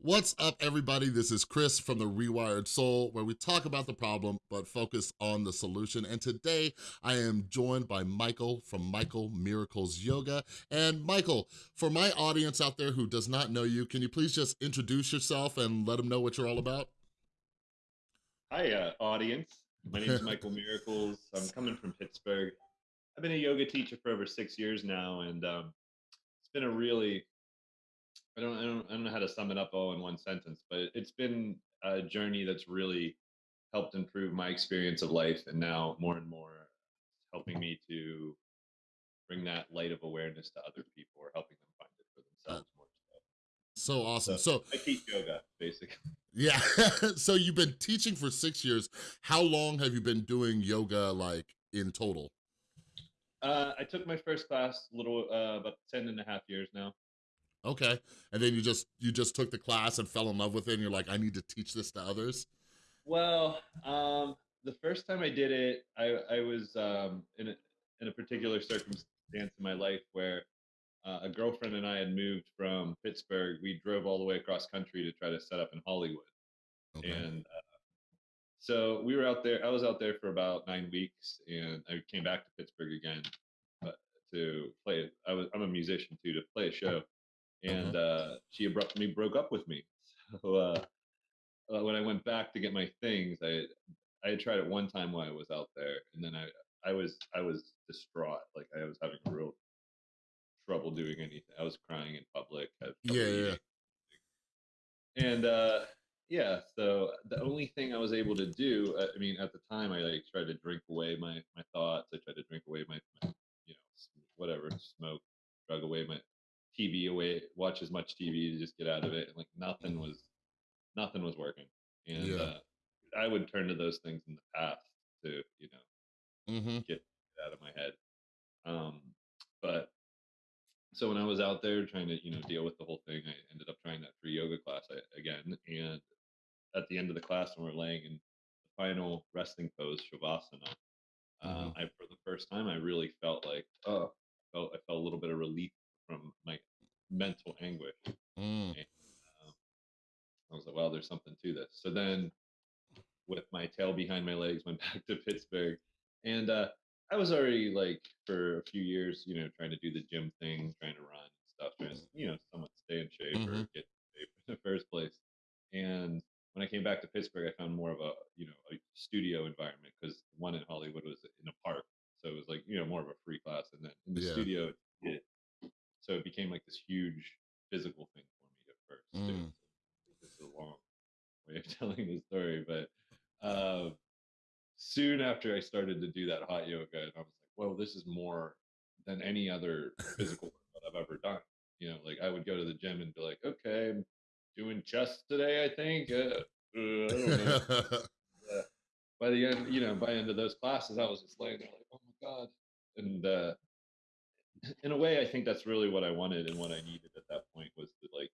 What's up, everybody? This is Chris from The Rewired Soul, where we talk about the problem, but focus on the solution. And today, I am joined by Michael from Michael Miracles Yoga. And Michael, for my audience out there who does not know you, can you please just introduce yourself and let them know what you're all about? Hi, uh, audience. My name is Michael Miracles. I'm coming from Pittsburgh. I've been a yoga teacher for over six years now, and um, it's been a really I don't, I don't, I don't know how to sum it up all in one sentence, but it's been a journey that's really helped improve my experience of life, and now more and more helping me to bring that light of awareness to other people or helping them find it for themselves more so. So awesome. So, so I teach yoga, basically. Yeah. so you've been teaching for six years. How long have you been doing yoga, like in total? Uh, I took my first class a little uh, about 10 and a half years now. Okay. And then you just you just took the class and fell in love with it and you're like, I need to teach this to others? Well, um, the first time I did it, I, I was um, in, a, in a particular circumstance in my life where uh, a girlfriend and I had moved from Pittsburgh. We drove all the way across country to try to set up in Hollywood. Okay. And uh, so we were out there, I was out there for about nine weeks and I came back to Pittsburgh again uh, to play. I was, I'm a musician too, to play a show and uh, she abruptly broke up with me. So uh, uh, when I went back to get my things, I I had tried it one time while I was out there, and then I I was I was distraught. Like I was having real trouble doing anything. I was crying in public. Yeah, yeah. And uh, yeah, so the only thing I was able to do, uh, I mean, at the time, I like tried to drink away my my thoughts. I tried to drink away my, my you know whatever smoke, drug away my TV away, watch as much TV to just get out of it. And like nothing was, nothing was working. And yeah. uh, I would turn to those things in the past to, you know, mm-hmm. get, out of my head. Um, but so when I was out there trying to, you know, deal with the whole thing, I ended up trying that free yoga class again. And at the end of the class, when we're laying in the final resting pose, shavasana, uh, mm-hmm. I for the first time I really felt like, oh, I felt I felt a little bit of relief from my mental anguish. Mm. And, uh, I was like, well, there's something to this. So then, with my tail behind my legs, went back to Pittsburgh, and uh, I was already like for a few years, you know, trying to do the gym thing, trying to run and stuff, trying to you know somewhat stay in shape mm-hmm. or get in shape in the first place. And when I came back to Pittsburgh, I found more of a you know a studio environment because one in Hollywood was in a park, so it was like you know more of a free class, and then in the yeah. studio it so it became like this huge physical thing for me at first. Mm. This is a long way of telling the story, but uh, soon after I started to do that hot yoga, and I was like, well, this is more than any other physical that I've ever done. You know, like I would go to the gym and be like, okay, I'm doing chest today, I think. Uh, uh, I by the end, you know, by the end of those classes, I was just laying there like, oh my god, and uh, in a way, I think that's really what I wanted and what I needed at that point was to like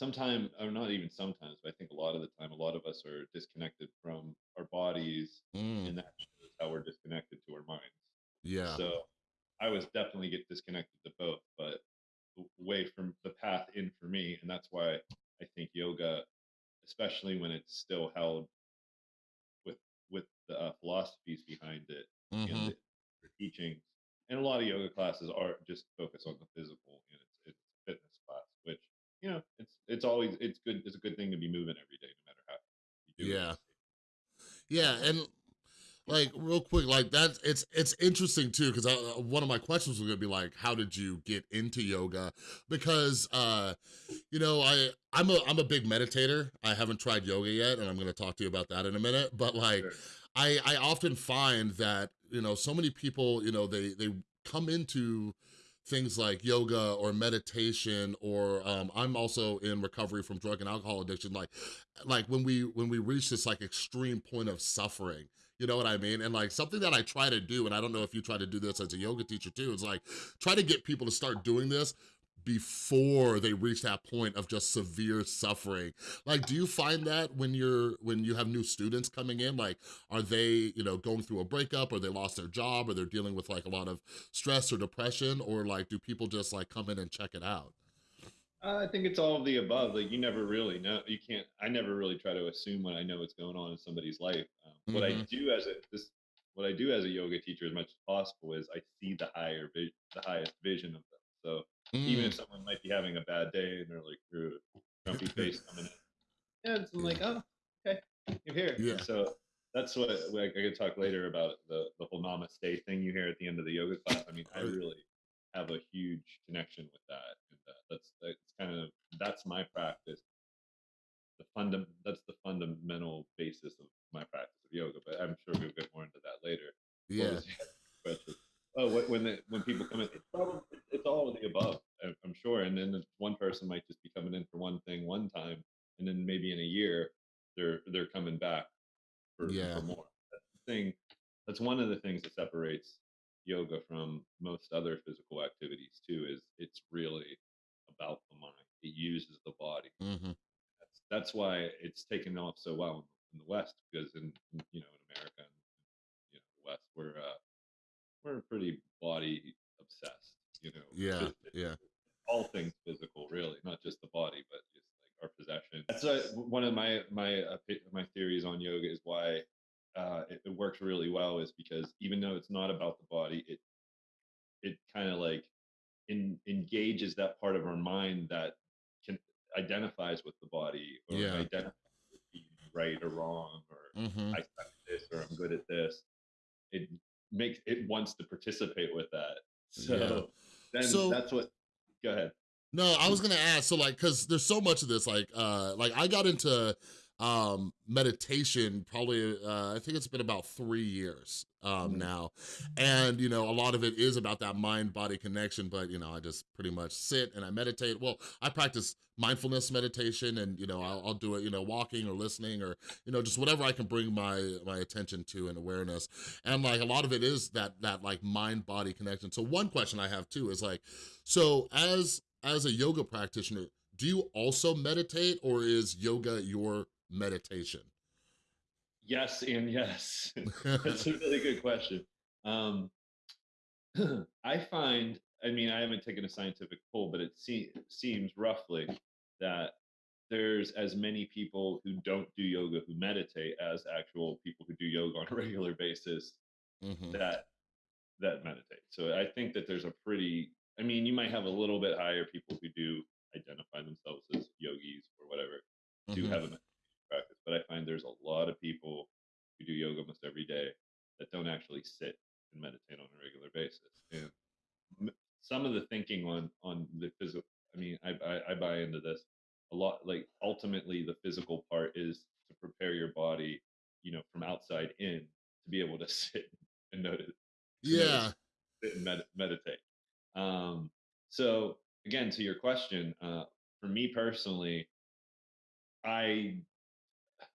sometimes or not even sometimes but i think a lot of the time a lot of us are disconnected from our bodies mm. and that's how we're disconnected to our minds yeah so i was definitely get disconnected to both but way from the path in for me and that's why i think yoga especially when it's still held with with the uh, philosophies behind it mm-hmm. and the, the teachings and a lot of yoga classes are just focus on the physical and it's it's fitness class which you know it's it's always it's good it's a good thing to be moving every day no matter how you do yeah it. yeah and like real quick like that it's it's interesting too because uh, one of my questions was gonna be like how did you get into yoga because uh you know i i'm a i'm a big meditator i haven't tried yoga yet and i'm gonna talk to you about that in a minute but like sure. i i often find that you know, so many people, you know, they, they come into things like yoga or meditation or um, I'm also in recovery from drug and alcohol addiction like like when we when we reach this like extreme point of suffering you know what I mean? And like something that I try to do and I don't know if you try to do this as a yoga teacher too is like try to get people to start doing this before they reach that point of just severe suffering. Like, do you find that when you're, when you have new students coming in, like, are they, you know, going through a breakup or they lost their job or they're dealing with like a lot of stress or depression or like, do people just like come in and check it out? I think it's all of the above. Like you never really know. You can't. I never really try to assume when I know what's going on in somebody's life. Um, what I hmm do as a this, what I do as a yoga teacher, as much as possible, is I see the higher, the highest vision of them. So even Mm. if someone might be having a bad day and they're like they're grumpy face coming in, and I'm yeah. like, oh, okay, you're here. Yeah. So that's what like, I could talk later about the the whole namaste thing you hear at the end of the yoga class. I mean, I really have a huge connection with that, and uh, that's that's kind of that's my practice. The fundam that's the fundamental basis of my practice of yoga. But I'm sure we'll get more into that later. Yeah. Was your question? Oh, when the, when people come in, it's probably it's all of the above. I'm sure, and then one person might just be coming in for one thing one time, and then maybe in a year they're they're coming back for Yeah. for more. That's the thing. That's one of the things that separates yoga from most other physical activities too. Is it's really about the mind. It uses the body. hmm That's that's why it's taken off so well in the West because in in, you know in America and you know the West we're uh, we're pretty body obsessed. You know, Yeah. Yeah. all things physical, really, not just the body, but just like our possession. That's uh, one of my my uh, my theories on yoga is why uh, it, it works really well is because even though it's not about the body, it it kind of like in, engages that part of our mind that can identifies with the body or Yeah. identifies with being right or wrong or hmm I suck at this or I'm good at this. It makes it wants to participate with that. Yeah. So then So that's what. Go ahead. No, I was gonna ask, so like, cause there's so much of this, like, uh, like I got into um meditation probably uh I think it's been about three years um Mhm. now. And you know, a lot of it is about that mind-body connection, but you know, I just pretty much sit and I meditate. Well, I practice mindfulness meditation and you know, I'll, I'll do it, you know, walking or listening or, you know, just whatever I can bring my my attention to and awareness. And like a lot of it is that that like mind-body connection. So one question I have too is like, so as as a yoga practitioner, do you also meditate or is yoga your meditation? Yes, and yes. That's a really good question. Um, I find, I mean, I haven't taken a scientific poll, but it se- seems roughly that there's as many people who don't do yoga who meditate as actual people who do yoga on a regular basis Mhm. that that meditate. So I think that there's a pretty I mean, you might have a little bit higher people who do identify themselves as yogis or whatever do Mhm. have a but I find there's a lot of people who do yoga almost every day that don't actually sit and meditate on a regular basis. And some of the thinking on on the physical, I mean, I, I I buy into this a lot. Like ultimately, the physical part is to prepare your body, you know, from outside in to be able to sit and notice Yeah. notice sit and med- meditate. Um, so again, to your question, uh, for me personally, I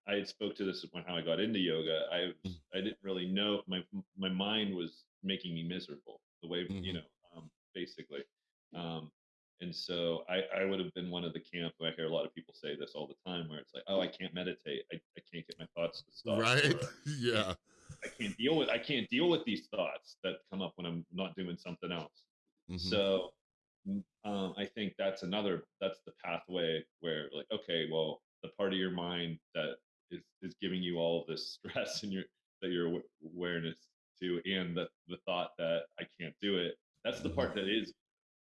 I had spoke to this when how I got into yoga. I Mm, I didn't really know my my mind was making me miserable the way you mhm. know um, basically, um, and so I I would have been one of the camp. I hear a lot of people say this all the time, where it's like, oh, I can't meditate. I, I can't get my thoughts to stop, Right? or Yeah. I can't deal with I can't deal with these thoughts that come up when I'm not doing something else. Mhm. So mm, um, I think that's another that's the pathway where like okay, well, the part of your mind that is is giving you all of this stress and your that your awareness to and the the thought that I can't do it. That's the part that is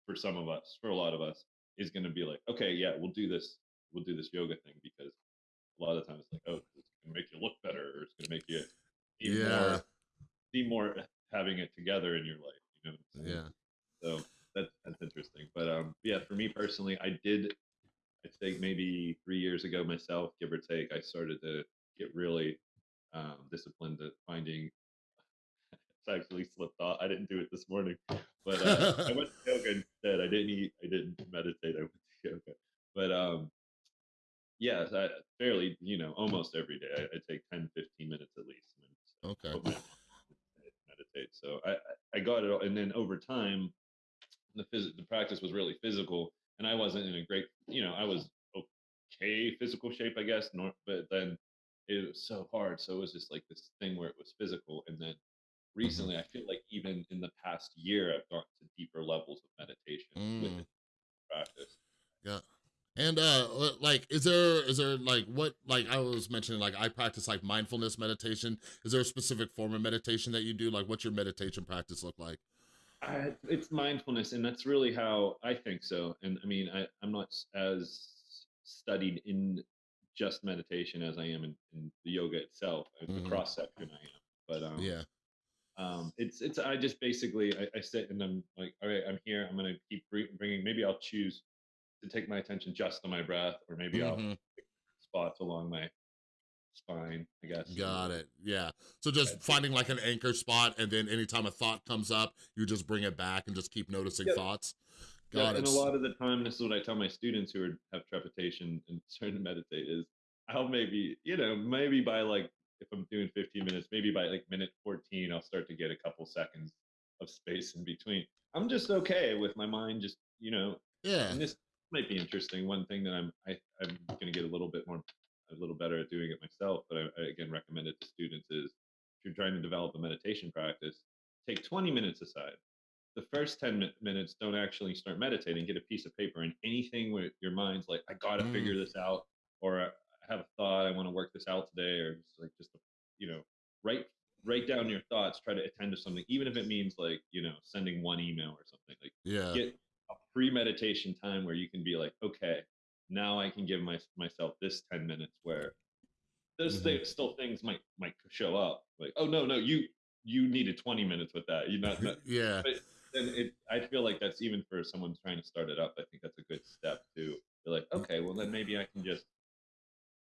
for some of us, for a lot of us, is going to be like, okay, yeah, we'll do this, we'll do this yoga thing because a lot of the times it's like, oh, it's going to make you look better, or it's going to make you seem Yeah. more, seem more having it together in your life. You know? Yeah. So that's that's interesting. But um, yeah, for me personally, I did. I think maybe three years ago myself, give or take, I started to get really um, disciplined at finding. It's actually slipped off. I didn't do it this morning, but uh, I went to yoga instead. I didn't eat. I didn't meditate. I went to yoga. But um, yeah, I, fairly, you know, almost every day. I, I take 10, 15 minutes at least. And then Okay. meditate. So I, I I got it, all, and then over time, the phys- the practice was really physical, and I wasn't in a great, you know, I was okay physical shape, I guess, nor, but then it was so hard. So it was just like this thing where it was physical, and then Mhm. recently, I feel like even in the past year, I've gone to deeper levels of meditation Mm. the practice. Yeah. And uh, like is there is there like what like I was mentioning like I practice like mindfulness meditation. Is there a specific form of meditation that you do? Like what's your meditation practice look like? I, it's mindfulness, and that's really how I think so. And I mean, I, I'm not as studied in just meditation as I am in, in the yoga itself. uh, The hmm cross section I am, but um, Yeah. um, it's it's I just basically I, I sit and I'm like, all right, I'm here. I'm gonna keep bringing. Maybe I'll choose to take my attention just to my breath, or maybe I'll hmm spots along my spine. I guess. Got it. Yeah. So just uh, finding like an anchor spot and then anytime a thought comes up, you just bring it back and just keep noticing Yep. thoughts. Yeah, Got and a lot of the time, this is what I tell my students who are, have trepidation and starting to meditate is I'll maybe, you know, maybe by like, if I'm doing 15 minutes, maybe by like minute 14, I'll start to get a couple seconds of space in between. I'm just okay with my mind just, you know, Yeah. and this might be interesting. One thing that I'm, I, I'm going to get a little bit more, a little better at doing it myself, but I, I again recommend it to students is if you're trying to develop a meditation practice, take 20 minutes aside the first 10 mi- minutes don't actually start meditating get a piece of paper and anything where your mind's like i gotta Mm, figure this out or i have a thought i want to work this out today or just like just you know write write down your thoughts try to attend to something even if it means like you know sending one email or something like yeah. get a pre-meditation time where you can be like okay now i can give my, myself this 10 minutes where there's hmm th- still things might might show up like oh no no you you needed 20 minutes with that you not, not yeah. but then it i feel like that's even for someone trying to start it up i think that's a good step to be like okay well then maybe i can just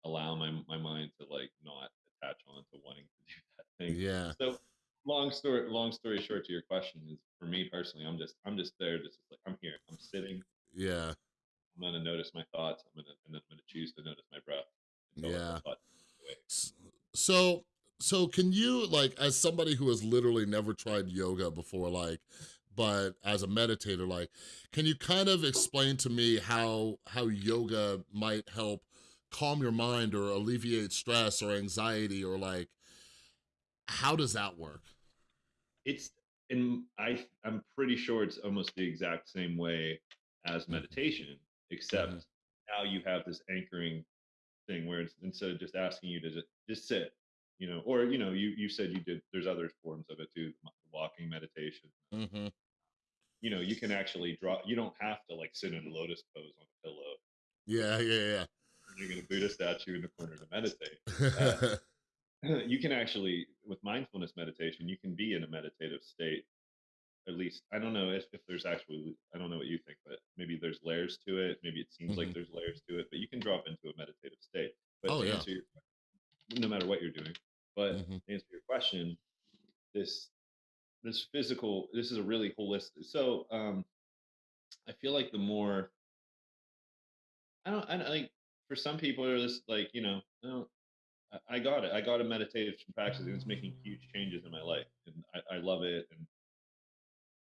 allow my my mind to like not attach on to wanting to do that thing Yeah. so long story long story short to your question is for me personally i'm just i'm just there just like i'm here i'm sitting Yeah. I'm going to notice my thoughts i'm going to and then i'm going to choose to notice my breath Yeah. thought goes away S- So, so can you like, as somebody who has literally never tried yoga before, like, but as a meditator, like, can you kind of explain to me how how yoga might help calm your mind or alleviate stress or anxiety or like, how does that work? it's in i i'm pretty sure it's almost the exact same way as hmm meditation except now you have this anchoring thing where it's instead of just asking you to just, just sit you know or you know you you said you did there's other forms of it too walking meditation. Hmm you know you can actually draw you don't have to like sit in a lotus pose on a pillow. Yeah, yeah, yeah. you're going to buddha statue in the corner to meditate. Uh, you can actually with mindfulness meditation you can be in a meditative state at least I don't know if, if there's actually I don't know what you think, but maybe there's layers to it. Maybe it seems like hmm there's layers to it, but you can drop into a meditative state. But Oh to yeah. answer your no matter what you're doing, but hmm to answer your question, this this physical this is a really holistic. So um I feel like the more I don't I don't like for some people are this like you know I don't I I got it. I got a meditation practice and it's making huge changes in my life and I, I love it and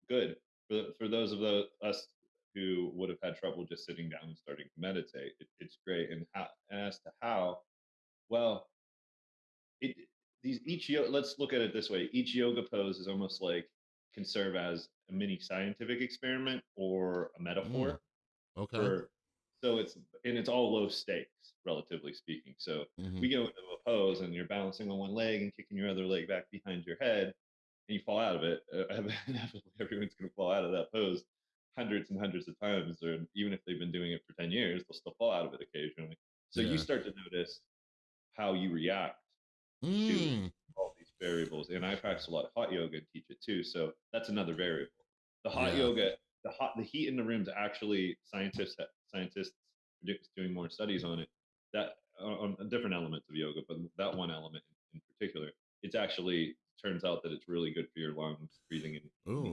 good for for those of the, us who would have had trouble just sitting down and starting to meditate. It, it's great, and how and as to how, well, it these each yo- let's look at it this way: each yoga pose is almost like can serve as a mini scientific experiment or a Mm, metaphor okay. for. So it's and it's all low stakes, relatively speaking. So hmm we go into a pose and you're balancing on one leg and kicking your other leg back behind your head and you fall out of it, uh, inevitably everyone's going to fall out of that pose hundreds and hundreds of times, or even if they've been doing it for 10 years, they'll still fall out of it occasionally. So you start to notice how you react to Mm, all these variables. And I practice a lot of hot yoga and teach it too. So that's another variable. The hot yeah. yoga, the hot, the heat in the rooms actually scientists, scientists doing more studies on it. That on different elements of yoga, but that one element in particular, it's actually turns out that it's really good for your lungs, breathing in,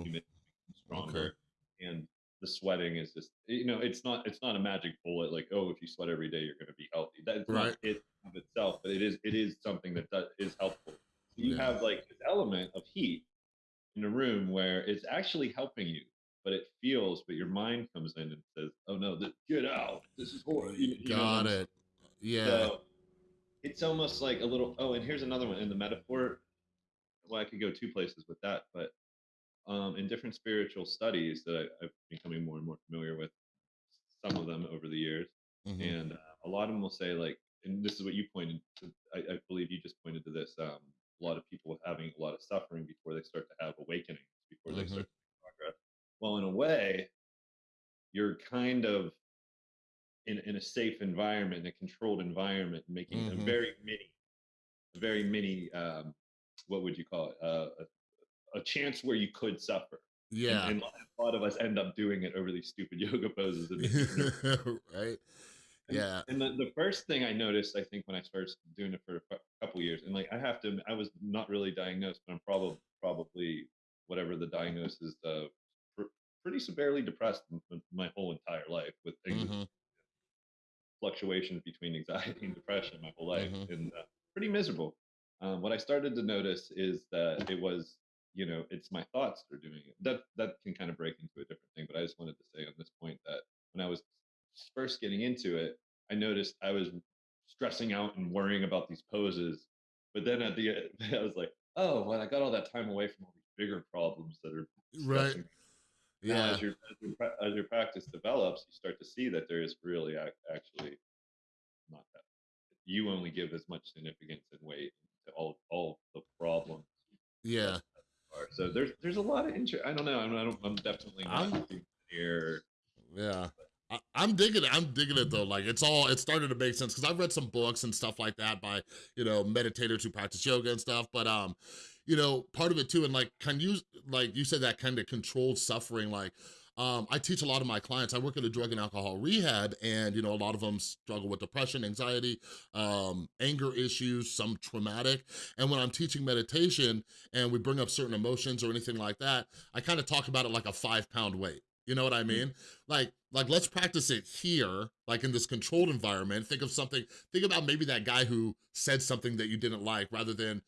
humidity okay. stronger, and the sweating is just you know it's not it's not a magic bullet like oh if you sweat every day you're going to be healthy. That's not Right. it of itself, but it is it is something that does, is helpful. So you Yeah. have like this element of heat in a room where it's actually helping you, but it feels, but your mind comes in and says, "Oh no, th- get out! This is horrible." You, you Got it. Yeah. So it's almost like a little. Oh, and here's another one in the metaphor. Well, I could go two places with that, but um, in different spiritual studies that I, I'm becoming more and more familiar with, some of them over the years, Mhm. and uh, a lot of them will say like, and this is what you pointed to. I, I believe you just pointed to this. Um, a lot of people having a lot of suffering before they start to have awakenings, before they Mhm. start to make progress. Well, in a way, you're kind of in, in a safe environment, in a controlled environment, making a Mhm. very mini, a very mini, um, what would you call it? Uh, a, a chance where you could suffer. Yeah. and a lot of us end up doing it over these stupid yoga poses. And, and, right. Yeah. and the, the first thing I noticed, I think, when I started doing it for a cou- couple years, and like I have to, I was not really diagnosed, but I'm probably probably whatever the diagnosis, uh, pr- pretty severely depressed my whole entire life with things Mhm. fluctuations between anxiety and depression my whole life Mhm. and uh, pretty miserable. Um, what I started to notice is that it was, you know, it's my thoughts that are doing it. That that can kind of break into a different thing, but I just wanted to say on this point that when I was first getting into it, I noticed I was stressing out and worrying about these poses, but then at the end, I was like, oh, well, I got all that time away from all these bigger problems that are Right. stressing me now, Yeah. as your as your, as your practice develops, you start to see that there is really ac- actually not that. You only give as much significance and weight to all all the problems Yeah. So there's there's a lot of interest. I don't know. I'm I don't, I'm definitely not I'm- here. Yeah. I, I'm digging it. I'm digging it though. Like it's all, it started to make sense because I've read some books and stuff like that by, you know, meditators who practice yoga and stuff. But, um, you know, part of it too, and like, can you, like you said, that kind of controlled suffering, like, um, I teach a lot of my clients, I work at a drug and alcohol rehab and, you know, a lot of them struggle with depression, anxiety, um, anger issues, some traumatic. And when I'm teaching meditation and we bring up certain emotions or anything like that, I kind of talk about it like a five pound weight. You know what I mean? Like, like let's practice it here, like in this controlled environment. Think of something, think about maybe that guy who said something that you didn't like rather than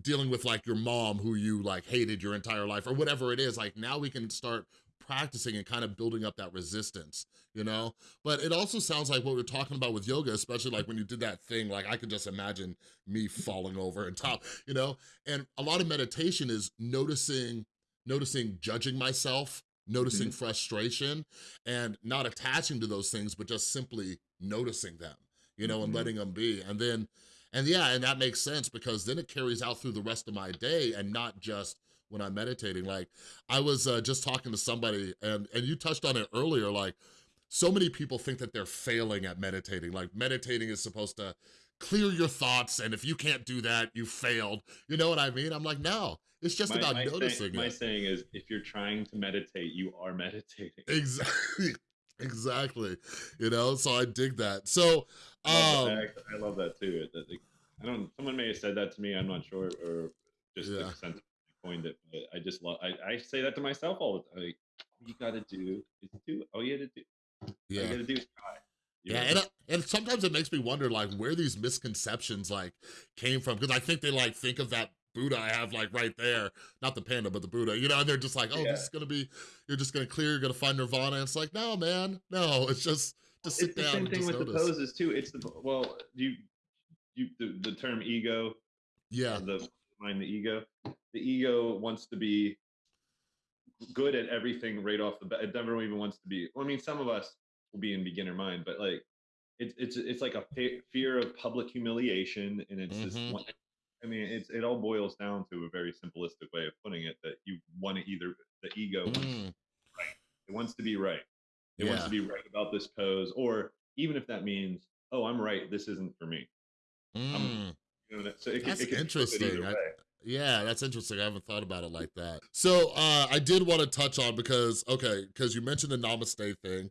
dealing with like your mom who you like hated your entire life or whatever it is. Like now we can start practicing and kind of building up that resistance, you know? But it also sounds like what we're talking about with yoga, especially like when you did that thing, like I could just imagine me falling over and top, you know? And a lot of meditation is noticing, noticing judging myself, noticing frustration and not attaching to those things, but just simply noticing them, you know, and Mhm. letting them be. And then, and yeah, and that makes sense because then it carries out through the rest of my day and not just when I'm meditating. Like I was uh, just talking to somebody and, and you touched on it earlier, like so many people think that they're failing at meditating. Like meditating is supposed to clear your thoughts and if you can't do that, you failed. You know what I mean? I'm like, no, it's just My, about my, noticing saying, it. my saying is, if you're trying to meditate, you are meditating. Exactly. Exactly. You know, so I dig that. So, I love, um, that. I love that too. I don't. Someone may have said that to me. I'm not sure, or just Yeah. the sense coined it. But I just love. I, I say that to myself all the time. Like, you got to do is do. Oh, you got to do. All you yeah. got to do is try. You Yeah, and, uh, and sometimes it makes me wonder like where these misconceptions like came from because I think they like think of that Buddha I have like right there, not the panda, but the Buddha, you know, and they're just like, oh, Yeah. this is gonna be, you're just gonna clear, you're gonna find nirvana. And it's like, no, man, no, it's just to sit it's the down same and thing with notice. the poses too. It's the well, you you the, the term ego, Yeah, the mind, the ego. The ego wants to be good at everything right off the bat. It never even wants to be. Well, I mean, some of us will be in beginner mind, but like it's it's it's like a fe- fear of public humiliation, and it's Mhm. just. One, I mean, it's it all boils down to a very simplistic way of putting it that you want to either the ego wants, Mm, it wants to be right. It wants to be right about this pose, or even if that means, oh, I'm right, this isn't for me. mm. You know, so it, That's it it interesting. I-. Yeah, that's interesting. I haven't thought about it like that. So uh, I did want to touch on because, okay, because you mentioned the namaste thing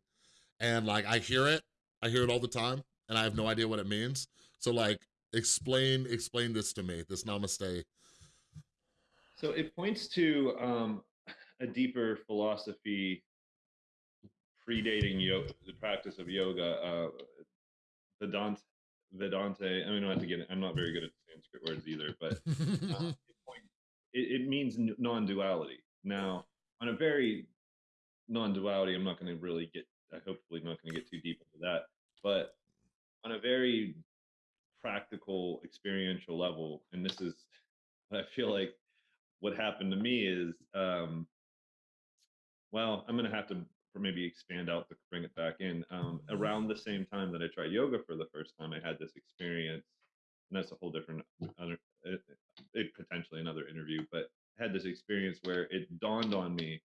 and like I hear it, I hear it all the time and I have no idea what it means. So like explain, explain this to me, this namaste. So it points to um, a deeper philosophy predating yoga, the practice of yoga. Uh, Vedanta, Vedante. I mean, I don't have to get. it- I'm not very good at Sanskrit words either, but uh, it, it, means non-duality. Now, on a very non-duality, I'm not going to really get. I hopefully not going to get too deep into that, but on a very practical, experiential level, and this is, I feel like, what happened to me is, um, well, I'm going to have to maybe expand out to bring it back in. Um, around the same time that I tried yoga for the first time, I had this experience, and that's a whole different other, it, it potentially another interview, but had this experience where it dawned on me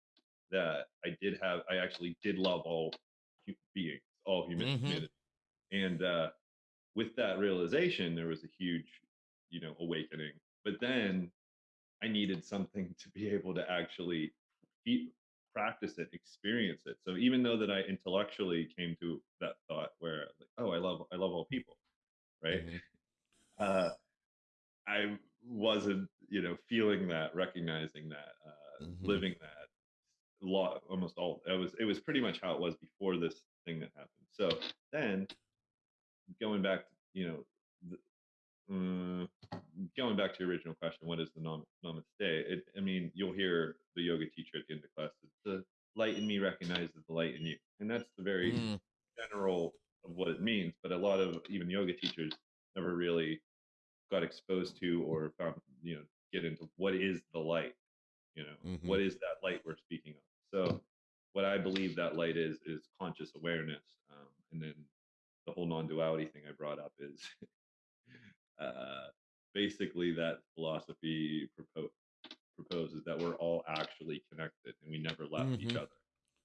that I did have, I actually did love all beings, all human Mhm. and uh, with that realization, there was a huge, you know, awakening. But then I needed something to be able to actually fe- practice it, experience it. So even though that I intellectually came to that thought where like, oh, I love I love all people, right? Uh, I wasn't, you know, feeling that, recognizing that, uh, Mhm. living that. Lot almost all. It was it was pretty much how it was before this thing that happened. So then going back, to, you know, the, mm, going back to your original question, what is the nam- namaste? It, I mean, you'll hear the yoga teacher at the end of class. It's the light in me recognizes the light in you, and that's the very Mm, general of what it means. But a lot of even yoga teachers never really to or found, you know, get into what is the light. You know, Mhm. what is that light we're speaking of? So, what I believe that light is is conscious awareness, um, and then the whole non-duality thing I brought up is uh, basically that philosophy propo- proposes that we're all actually connected and we never left each Mhm. other,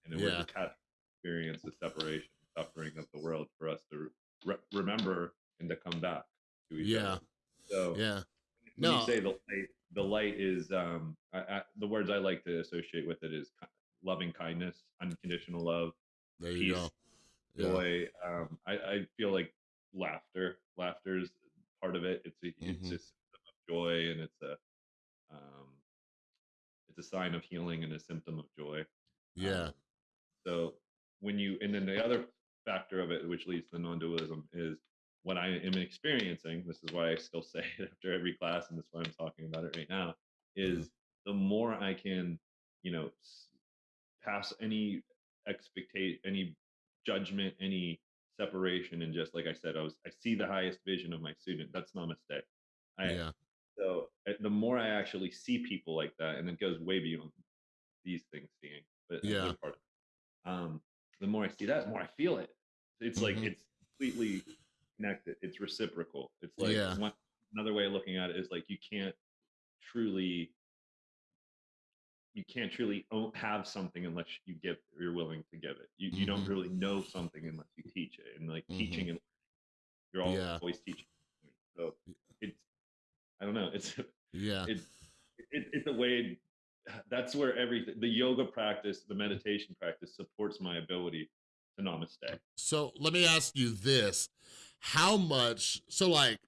and then we're Yeah. just had experience the separation, suffering of the world for us to re- remember and to come back to each yeah. other. So Yeah. when No. you say the light, the light is um, I, I, the words I like to associate with it is loving kindness, unconditional love, There you peace, go. Yeah. joy. Um, I, I feel like laughter. Laughter is part of it. It's a it's Mhm. a symptom of joy, and it's a um, it's a sign of healing and a symptom of joy. Yeah. Um, so when you and then the other factor of it, which leads to non-dualism, is what I am experiencing. This is why I still say it after every class, and that's why I'm talking about it right now. Is the more I can, you know, s- pass any expectate any judgment, any separation, and just like I said, I was I see the highest vision of my student. That's namaste. I Yeah. so uh, the more I actually see people like that, and it goes way beyond these things seeing, but Yeah. part. Um, the more I see that, the more I feel it. It's like Mhm. it's completely connected. It's reciprocal. It's like Yeah. one another way of looking at it is like you can't truly you can't truly own, have something unless you give you're willing to give it. You you don't really know something unless you teach it. And like Mhm. teaching and you're al- Yeah. always teaching. So it's I don't know. It's Yeah. it, it it's a way that's where everything the yoga practice the meditation practice supports my ability to namaste So let me ask you this. How much, so like,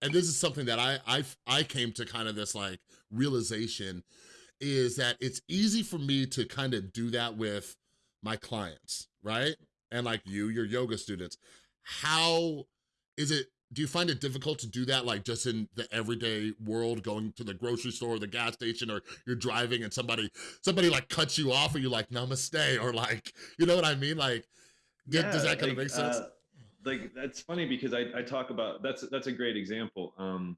and this is something that I, I, I came to kind of this like realization is that it's easy for me to kind of do that with my clients, right? And like you, your yoga students. How is it, do you find it difficult to do that like just in the everyday world, going to the grocery store or the gas station or you're driving and somebody, somebody like cuts you off or you're like namaste or like, you know what I mean? Like, d- does that kind of make sense? uh, like that's funny because I, I talk about that's that's a great example um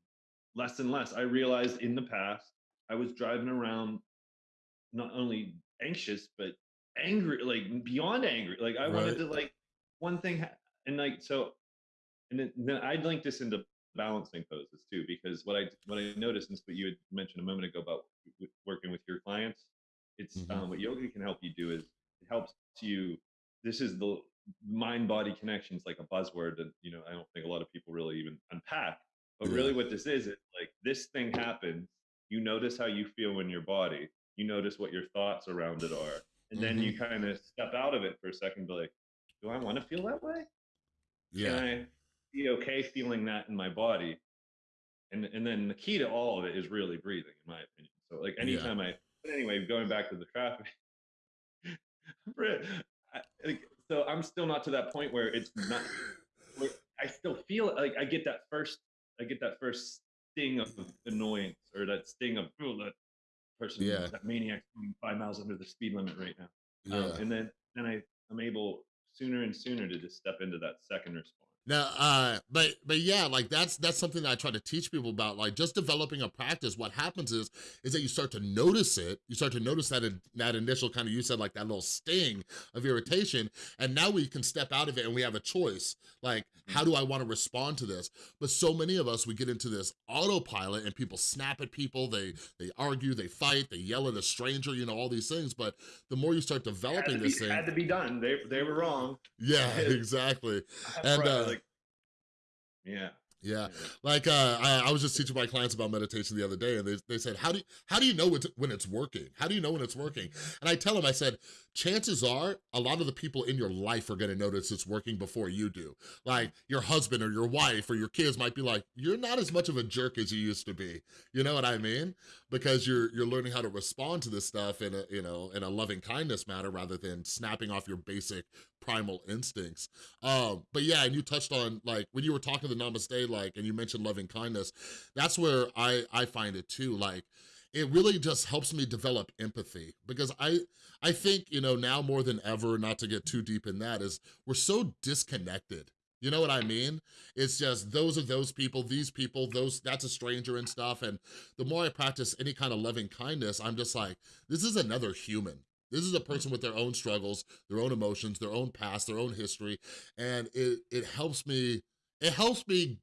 less and less. I realized in the past i was driving around not only anxious but angry like beyond angry. Like i wanted to like one thing ha- and like so and then, then i'd link this into balancing poses too because what i what i noticed and what you had mentioned a moment ago about working with your clients it's Mhm. um, what yoga can help you do is it helps you this is the mind body connections like a buzzword that you know i don't think a lot of people really even unpack but Yeah. really what this is it's like this thing happens you notice how you feel in your body you notice what your thoughts around it are and then Mm-hmm. you kind of step out of it for a second be like do i want to feel that way Yeah. can i be okay feeling that in my body and and then the key to all of it is really breathing in my opinion so like Yeah. anytime i but anyway going back to the traffic I, like, so i'm still not to that point where it's not where i still feel like i get that first i get that first sting of annoyance or that sting of oh that person Yeah. that maniac five miles under the speed limit right now Yeah. um, and then then I I'm able sooner and sooner to just step into that second response. No, uh, but but yeah, like that's that's something that I try to teach people about. Like just developing a practice. What happens is is that you start to notice it. You start to notice that in, that initial kind of you said like that little sting of irritation, and now we can step out of it and we have a choice. Like how do I want to respond to this? But so many of us we get into this autopilot and people snap at people. They they argue, they fight, they yell at a stranger. You know all these things. But the more you start developing be, this thing, had to be done. They they were wrong. Yeah, exactly. And uh, yeah. Yeah, like uh, I, I, was just teaching my clients about meditation the other day, and they, they said, "How do you, how do you know when it's working? How do you know when it's working?" And I tell them, I said, chances are a lot of the people in your life are gonna notice it's working before you do. Like your husband or your wife or your kids might be like, "You're not as much of a jerk as you used to be." You know what I mean? Because you're you're learning how to respond to this stuff in a you know in a loving kindness manner rather than snapping off your basic primal instincts. Um, but yeah, and you touched on like when you were talking to the Namaste, like, and you mentioned loving kindness, that's where I, I find it too. Like, it really just helps me develop empathy because I, I think, you know, now more than ever, not to get too deep in that, is we're so disconnected. You know what I mean? It's just those are those people, these people, those that's a stranger and stuff. And the more I practice any kind of loving kindness, I'm just like, this is another human. This is a person with their own struggles, their own emotions, their own past, their own history, and it, it helps me, it helps me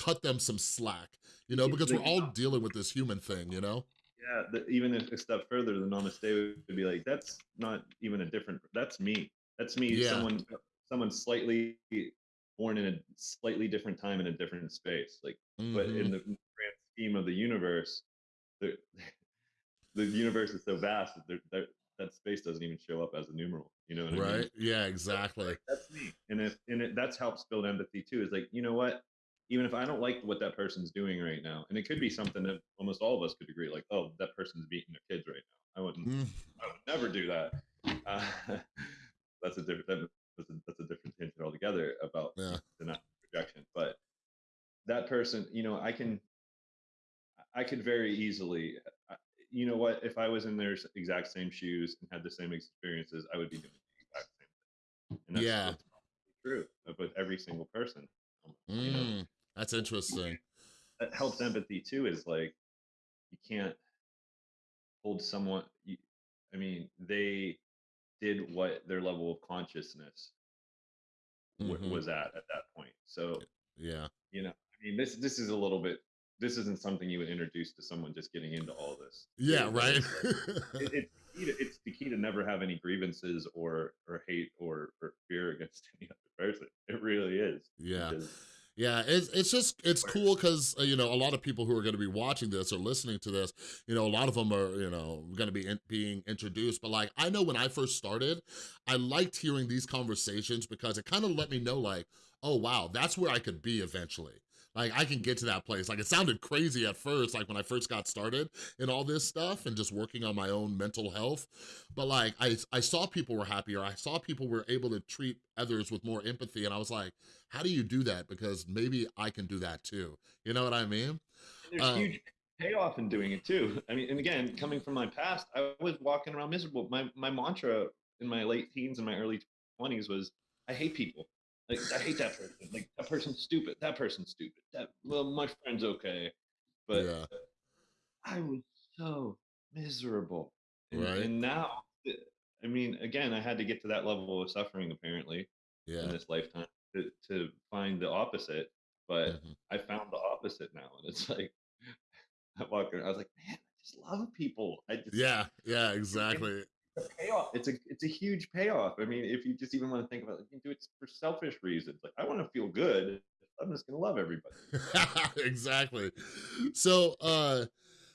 cut them some slack, you know, because we're all dealing with this human thing, you know? Yeah, the, even if a step further, the namaste would be like, that's not even a different, that's me. That's me, yeah. someone, someone slightly born in a slightly different time in a different space. Like, mm-hmm. but in mm-hmm. the grand scheme of the universe, the, the universe is so vast that that space doesn't even show up as a numeral. You know what right? I mean? Yeah, exactly. That's me. And if and it, that's helps build empathy too. Is like, you know what? Even if I don't like what that person's doing right now, and it could be something that almost all of us could agree, like, oh, that person's beating their kids right now. I wouldn't. Mm. I would never do that. Uh, that's a different. That's a, that's a different tangent altogether about yeah. the projection. But that person, you know, I can. I could very easily you know what? If I was in their exact same shoes and had the same experiences, I would be doing the exact same thing. And that's, yeah, true with every single person. Mm, you know? That's interesting. That helps empathy too. Is like you can't hold someone. You, I mean, they did what their level of consciousness mm-hmm. was at at that point. So yeah, you know, I mean, this this is a little bit this isn't something you would introduce to someone just getting into all this. Yeah, right. it, it, it's the key to never have any grievances or or hate or, or fear against any other person. It really is. Yeah. Because, yeah, it's, it's just, it's cool because, uh, you know, a lot of people who are going to be watching this or listening to this, you know, a lot of them are, you know, going to be in, being introduced. But like, I know when I first started, I liked hearing these conversations because it kind of let me know like, oh, wow, that's where I could be eventually like I can get to that place. Like it sounded crazy at first, like when I first got started in all this stuff and just working on my own mental health. But like I, I saw people were happier. I saw people were able to treat others with more empathy. And I was like, how do you do that? Because maybe I can do that too. You know what I mean? There's um, huge payoff in doing it too. I mean, and again, coming from my past, I was walking around miserable. My my mantra in my late teens and my early 20s was I hate people. Like I hate that person. Like that person's stupid. That person's stupid. That well, my friend's okay, but yeah. I was so miserable. And, right. And now, I mean, again, I had to get to that level of suffering apparently yeah. in this lifetime to, to find the opposite. But mm-hmm. I found the opposite now, and it's like I walk around. I was like, man, I just love people. I just yeah, yeah, exactly a payoff. It's a it's a huge payoff. I mean, if you just even want to think about it, you can do it for selfish reasons. Like I want to feel good. I'm just gonna love everybody. exactly. So uh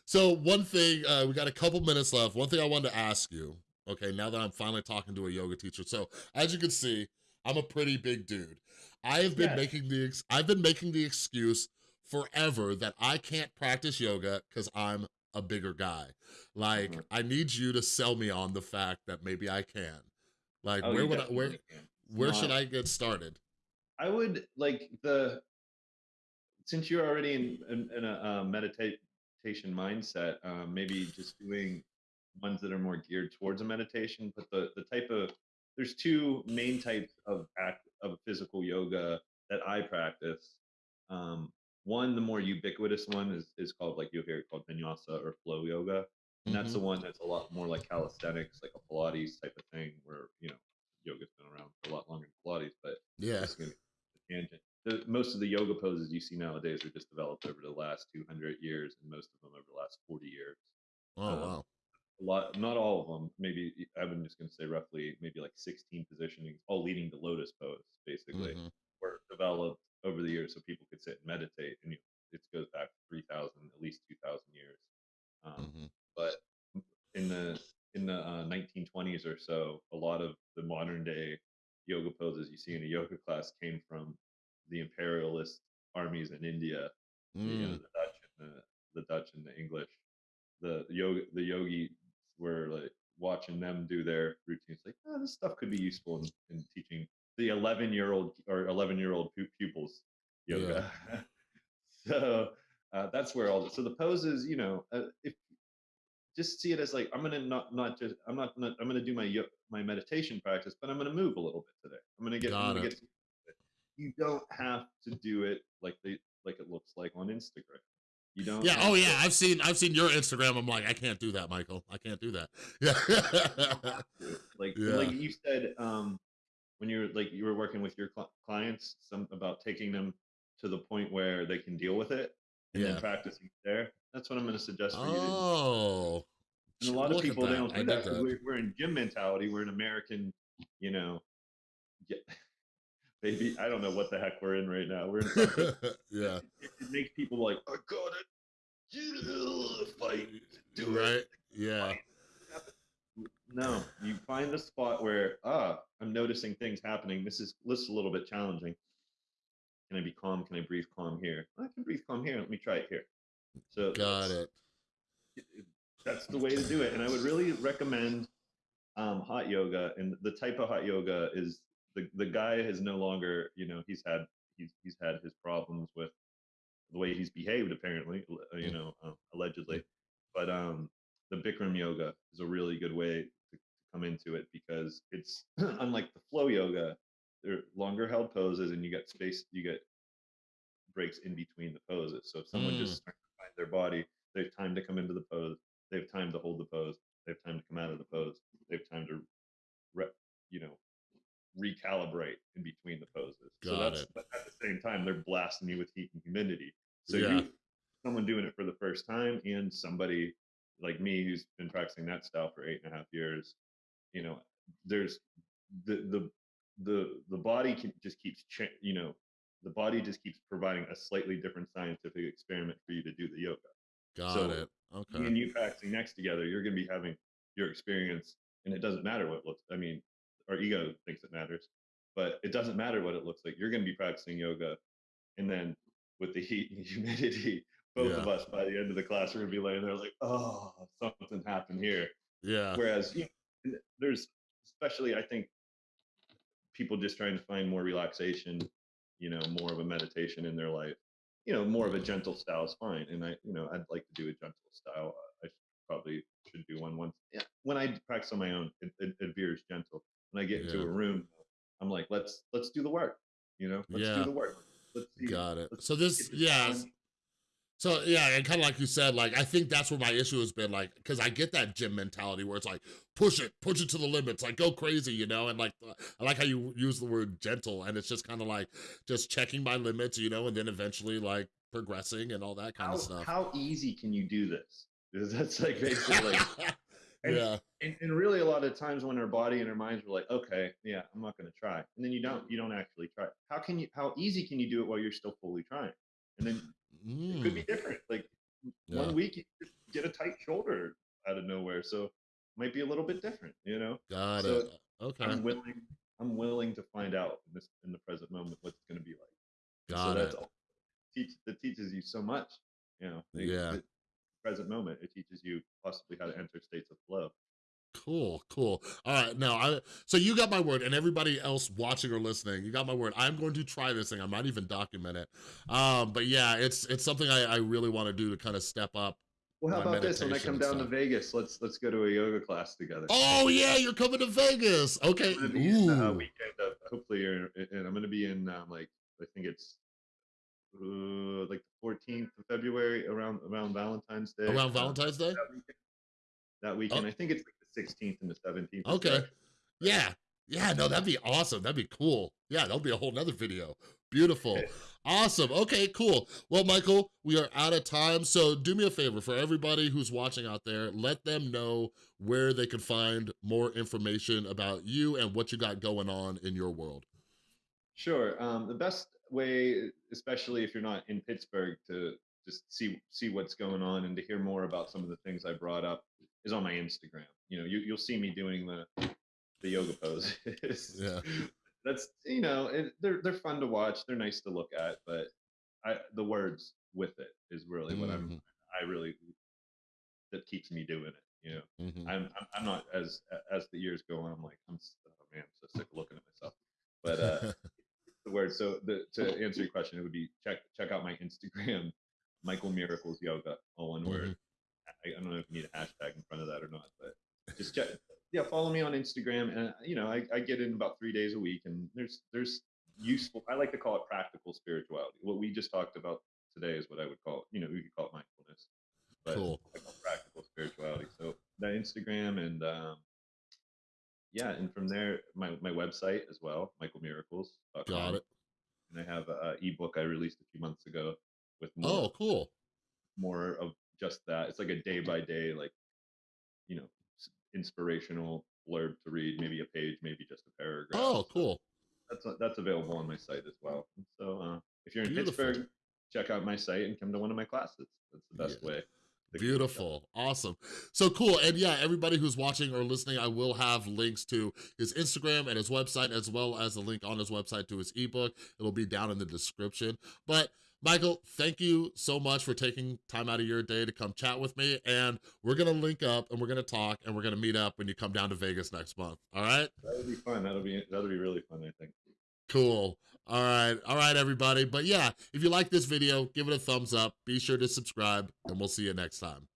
so one thing, uh we got a couple minutes left. One thing I wanted to ask you, okay, now that I'm finally talking to a yoga teacher. So as you can see, I'm a pretty big dude. I have been making the I've been making the excuse forever that I can't practice yoga because I'm a bigger guy. Like, mm-hmm. I need you to sell me on the fact that maybe I can. Like, oh, where would I, where, where should I get started? I would like the, since you're already in, in, in a uh, meditation mindset, um, maybe just doing ones that are more geared towards a meditation, but the, the type of, there's two main types of act of physical yoga that I practice. Um, one, the more ubiquitous one is is called like you'll hear it called vinyasa or flow yoga, and that's hmm the one that's a lot more like calisthenics, like a Pilates type of thing, where you know yoga's been around for a lot longer than Pilates, but Yeah. this is going to be a tangent. The, most of the yoga poses you see nowadays are just developed over the last 200 years, and most of them over the last 40 years. Oh, Um, wow. a lot, not all of them. Maybe I'm just going to say roughly, maybe like 16 positionings, all leading to lotus pose, basically, hmm were developed over the years so people could sit and meditate. And you, it goes back 3,000, at least 2,000 years. Um, hmm but in the in the uh, 1920s or so, a lot of the modern day yoga poses you see in a yoga class came from the imperialist armies in India, the, you know, Mm. the Dutch and the, the Dutch and the English. The yoga the yogis were like watching them do their routines, like, oh, this stuff could be useful in, in teaching the 11 year old or 11 year old pupils Yeah. yoga. so uh, that's where all the, so the poses, you know, uh, if just see it as like I'm gonna not not just I'm not, not I'm gonna do my my meditation practice, but I'm gonna move a little bit today. I'm gonna get I'm gonna get. You don't have to do it like they like it looks like on Instagram. You don't. Yeah. Oh, to- yeah. I've seen I've seen your Instagram. I'm like, I can't do that, Michael. I can't do that. Yeah. to. Like Yeah. like you said, um, when you're like you were working with your cl- clients, some about taking them to the point where they can deal with it, and then Yeah. practicing there. That's what I'm going to suggest for you. Oh. And a lot of people they don't do that that. we're, we're in gym mentality. We're an American, you know, yeah, baby. I don't know what the heck we're in right now. We're in yeah. it, it makes people like, I get a fight, do right. it. Yeah. fight." No, you find the spot where ah, I'm noticing things happening. This is this is a little bit challenging. Can I be calm? Can I breathe calm here? I can breathe calm here. Let me try it here. So Got it. that's the way to do it. And I would really recommend um, hot yoga. And the type of hot yoga is the the guy is no longer, you know, he's had he's he's had his problems with the way he's behaved, apparently, you know, um, allegedly. But um, the Bikram yoga is a really good way to, to come into it because it's unlike the flow yoga. They're longer held poses, and you get space. You get breaks in between the poses. So if someone Mm. just starts to find their body, they have time to come into the pose. They have time to hold the pose. They have time to come out of the pose. They have time to, re, you know, recalibrate in between the poses. so Got that's it. but at the same time they're blasting you with heat and humidity. So Yeah. you, someone doing it for the first time, and somebody like me who's been practicing that style for eight and a half years, you know, there's the the the the body can just keeps cha- you know the body just keeps providing a slightly different scientific experiment for you to do the yoga. Got So, it. Okay. and you practicing next together, you're going to be having your experience, and it doesn't matter what looks. I mean, our ego thinks it matters, but it doesn't matter what it looks like. You're going to be practicing yoga, and then with the heat and humidity, both of us by the end of the class are going to be laying there like, oh, something happened here. Yeah. Whereas you know, there's, especially I think, people just trying to find more relaxation, you know, more of a meditation in their life. You know, more of a gentle style is fine, and I, you know, I'd like to do a gentle style. I probably should do one once. Yeah, when I practice on my own, it, it, it veers gentle. When I get into a room, I'm like, let's let's do the work. You know, let's Yeah. do the work. Let's see. Got it. let's So this yeah. So yeah, and kind of like you said, like I think that's where my issue has been, like, because I get that gym mentality where it's like push it, push it to the limits, like go crazy, you know. And like uh, I like how you use the word gentle, and it's just kind of like just checking my limits, you know, and then eventually like progressing and all that kind How, of stuff. how easy can you do this? Because that's like basically and- yeah, and, and really a lot of times when our body and our minds were like okay yeah i'm not going to try and then you don't you don't actually try how can you how easy can you do it while you're still fully trying and then it could be Mm, different like yeah, one week you just get a tight shoulder out of nowhere so might be a little bit different you know got so it. Okay, i'm willing i'm willing to find out in this in the present moment what it's going to be like got so that's it. all teach that teaches you so much you know the- Yeah. the present moment it teaches you possibly how to enter states of flow Cool, cool. All right, now I so you got my word, and everybody else watching or listening, you got my word. I'm going to try this thing. I might even document it. Um, but yeah, it's it's something I, I really want to do to kind of step up. Well, how about this? When I come down to. Vegas, let's let's go to a yoga class together. Oh yeah, you're coming to Vegas. Okay. I'm gonna be in uh, weekend of hopefully you're and I'm gonna be in um, like I think it's uh, like the 14th of February around around Valentine's Day. Around uh, Valentine's Day? that weekend. That weekend. I think it's like 16th and the 17th. Okay. Yeah. Yeah, no, that'd be awesome. That'd be cool. Yeah, that'll be a whole nother video. Beautiful. Awesome. Okay, cool. Well, Michael, we are out of time. So do me a favor for everybody who's watching out there, let them know where they can find more information about you and what you got going on in your world. Sure. Um, the best way, especially if you're not in Pittsburgh, to just see see what's going on and to hear more about some of the things I brought up is on my Instagram. You know, you, you'll see me doing the the yoga poses. Yeah. That's you know, it, they're they're fun to watch. They're nice to look at, but I the words with it is really what I'm Mhm, I really that keeps me doing it. You know, mhm. I'm I'm, I'm not as as the years go on. I'm like I'm oh man, I'm so sick of looking at myself. But uh, the word. So the, to answer your question, it would be check check out my Instagram, Michael Miracles Yoga, all one word. I, I don't know if you need a hashtag in front of that or not, but just check. Yeah, follow me on Instagram, and you know I, I get in about three days a week, and there's there's useful. I like to call it practical spirituality. What we just talked about today is what I would call. You know, we could call it mindfulness, but Cool. I call it practical spirituality. So that Instagram and um, yeah, and from there my my website as well, michaelmiracles.com Got it. and I have a ebook I released a few months ago with more Oh, cool. more of just that. It's like a day by day, like you know, inspirational blurb to read, maybe a page, maybe just a paragraph. Oh, cool. That's that's available on my site as well. And so uh, if you're in Beautiful. Pittsburgh, check out my site and come to one of my classes. That's the best Yeah. way. Beautiful. Awesome. So cool. And yeah, everybody who's watching or listening, I will have links to his Instagram and his website, as well as a link on his website to his ebook. It'll be down in the description. But Michael, thank you so much for taking time out of your day to come chat with me. And we're gonna link up and we're gonna talk and we're gonna meet up when you come down to Vegas next month. All right? That'll be fun. That'll be that'll be really fun. I think. Cool. All right. All right, everybody. But yeah, if you like this video, give it a thumbs up. Be sure to subscribe and we'll see you next time.